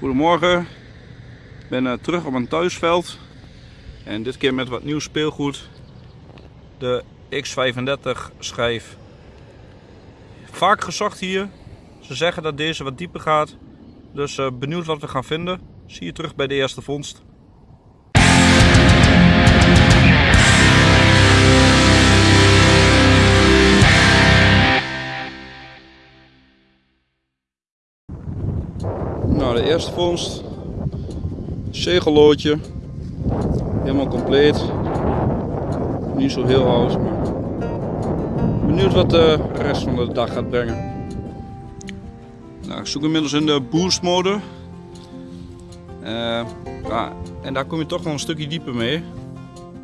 Goedemorgen, ik ben uh, terug op mijn thuisveld en dit keer met wat nieuw speelgoed. De X35 schijf. Vaak gezocht hier. Ze zeggen dat deze wat dieper gaat. Dus uh, benieuwd wat we gaan vinden. Zie je terug bij de eerste vondst. Eerste vondst. Zegelloodje. Helemaal compleet. Niet zo heel oud, maar benieuwd wat de rest van de dag gaat brengen. Nou, ik zoek inmiddels in de boost mode. Ja, en daar kom je toch wel een stukje dieper mee.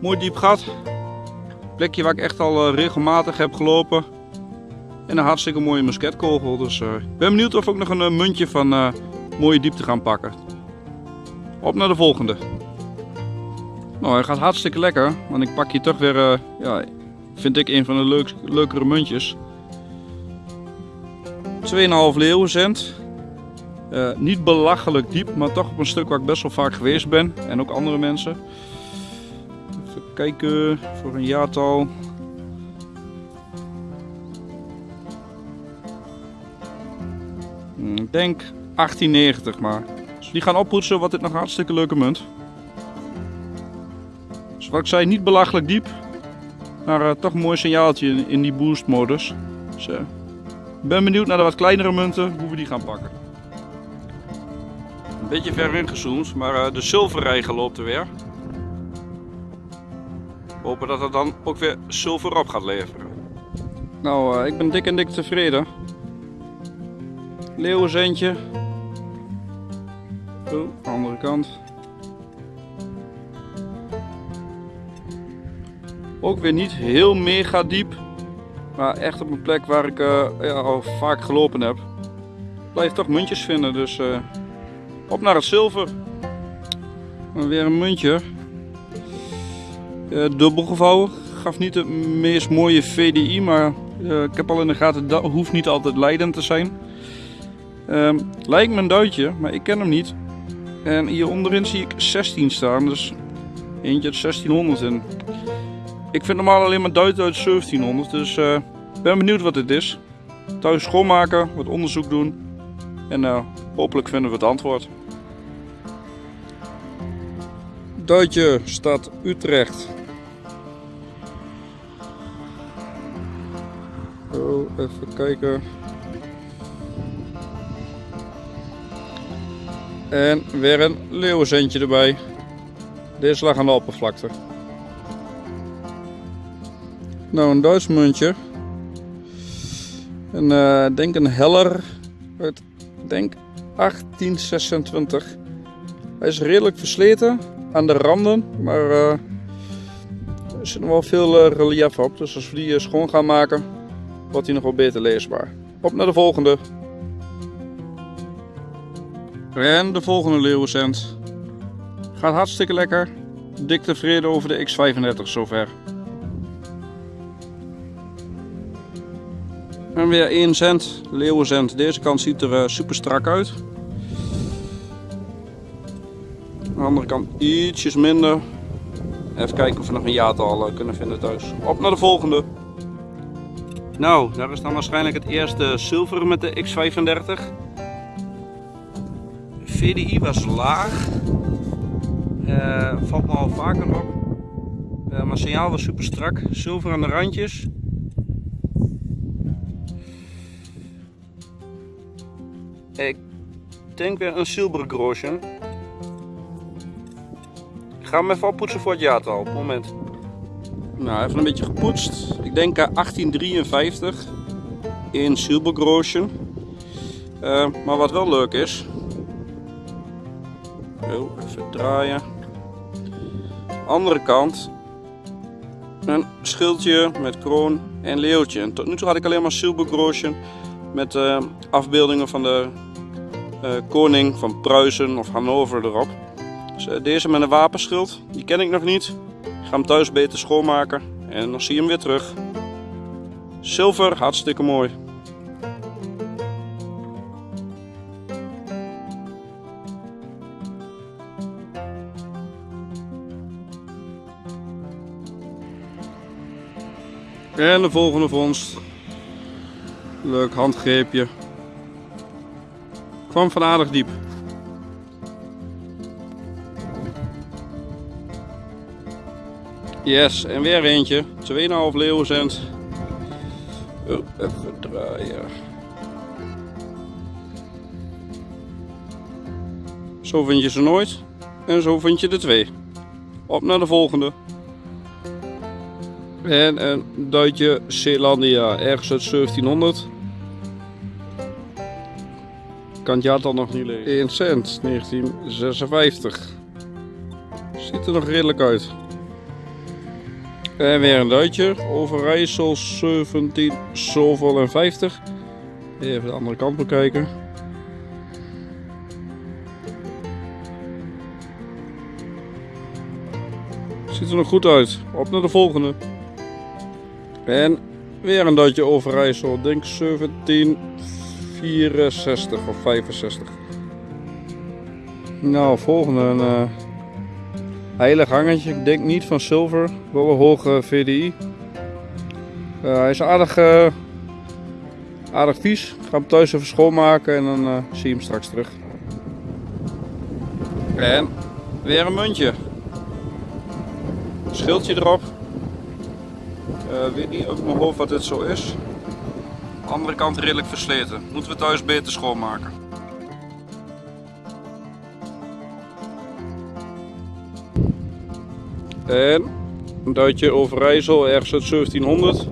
Mooi diep gat. Plekje waar ik echt al uh, regelmatig heb gelopen. En een hartstikke mooie musketkogel. Dus uh, ik ben benieuwd of ook nog een muntje van mooie diepte gaan pakken. Op naar de volgende. Nou, hij gaat hartstikke lekker. Want ik pak hier toch weer, uh, ja, vind ik een van de leuk, leukere muntjes. 2,5 leeuwencent. Uh, niet belachelijk diep, maar toch op een stuk waar ik best wel vaak geweest ben. En ook andere mensen. Even kijken voor een jaartal. Hmm, ik denk 1890 maar. Dus die gaan oppoetsen, wat dit nog een hartstikke leuke munt. Dus ik zei, niet belachelijk diep. Maar uh, toch een mooi signaaltje in, die boost modus. Dus, ik ben benieuwd naar de wat kleinere munten, hoe we die gaan pakken. Een beetje ver ingezoomd, maar uh, de zilverrijger loopt er weer. Hopen dat het dan ook weer zilver op gaat leveren. Nou, ik ben dik en dik tevreden. Leeuwenzentje, Oh, andere kant. Ook weer niet heel mega diep. Maar echt op een plek waar ik uh, ja, al vaak gelopen heb. Blijf toch muntjes vinden. Dus uh, op naar het zilver. En weer een muntje. Uh, dubbel gevouwen. Gaf niet de meest mooie VDI. Maar ik heb al in de gaten dat hoeft niet altijd leidend te zijn. Ehm, lijkt me een duitje, maar ik ken hem niet. En hier onderin zie ik 16 staan, dus eentje uit 1600 in. Ik vind normaal alleen maar Duits uit 1700, dus uh, ben benieuwd wat dit is. Thuis schoonmaken, wat onderzoek doen en uh, hopelijk vinden we het antwoord. Duitje staat Utrecht. Oh, even kijken. En weer een leeuwenzentje erbij. Deze lag aan de oppervlakte. Nou, een Duits muntje. En uh, denk een heller uit denk 1826. Hij is redelijk versleten aan de randen, maar uh, er zit nog wel veel uh, relief op. Dus als we die schoon gaan maken, wordt hij nog wel beter leesbaar. Op naar de volgende. En de volgende leeuwencent. Gaat hartstikke lekker. Dik tevreden over de X35 zover. En weer 1 cent, leeuwencent. Deze kant ziet er uh, super strak uit. de andere kant ietsjes minder. Even kijken of we nog een jaartal uh, kunnen vinden thuis. Op naar de volgende. Nou, daar is dan waarschijnlijk het eerste zilver met de X35. VDI was laag. Uh, valt me al vaker op. Uh, maar signaal was super strak. Zilver aan de randjes. Ik denk weer een silver groosje. Ik ga hem even oppoetsen voor het jaartal. Op het moment. Nou, even een beetje gepoetst. Ik denk 1853 in silbergroosje. Uh, maar wat wel leuk is, Even draaien. Andere kant. Een schildje met kroon en leeuwtje. En tot nu toe had ik alleen maar silbergroosje met uh, afbeeldingen van de uh, koning van Pruisen of Hannover erop. Dus, uh, deze met een wapenschild, die ken ik nog niet. Ik ga hem thuis beter schoonmaken en dan zie je hem weer terug. Zilver, hartstikke mooi. En de volgende vondst. Leuk handgreepje. Kwam van aardig diep. Yes, en weer eentje. 2,5 leeuwencent. Oh, even draaien. Zo vind je ze nooit. En zo vind je de twee. Op naar de volgende. En een duitje Zeelandia, ergens uit 1700. Kan het jaartal nog niet lezen. 1 cent, 1956. Ziet er nog redelijk uit. En weer een duitje. Overijssel 17 zoveel en 50. Even de andere kant bekijken. Ziet er nog goed uit. Op naar de volgende. En weer een duitje Overijssel. Denk 1764 of 65. Nou, volgende. Een uh, heilig hangetje. Ik denk niet van zilver. Wel een hoge VDI. Uh, hij is aardig, uh, aardig vies. Ik ga hem thuis even schoonmaken en dan zie je hem straks terug. En weer een muntje. Schildje erop. Uh, weet niet op mijn hoofd wat dit zo is. Andere kant redelijk versleten. Moeten we thuis beter schoonmaken. En een duitje Overijssel, ergens uit 1700.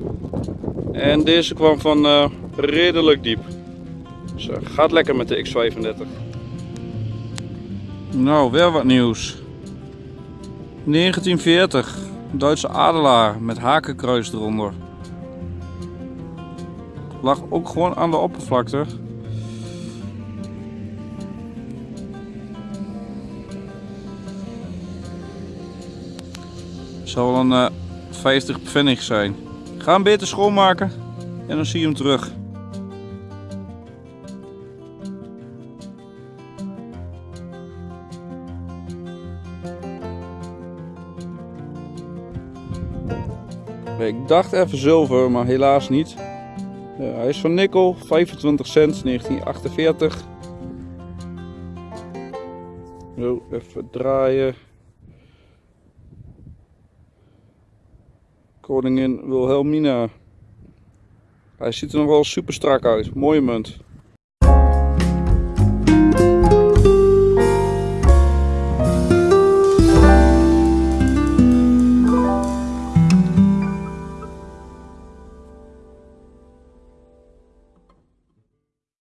En deze kwam van uh, redelijk diep. Dus uh, gaat lekker met de X35. Nou, weer wat nieuws. 1940, Duitse adelaar met hakenkruis eronder. Lag ook gewoon aan de oppervlakte. Zal wel een uh, 50 pfennig zijn. Ga hem beter schoonmaken en dan zie je hem terug. Ik dacht even zilver, maar helaas niet. Hij is van nikkel, 25 cent, 1948. Zo, even draaien. Koningin Wilhelmina. Hij ziet er nog wel super strak uit. Mooie munt.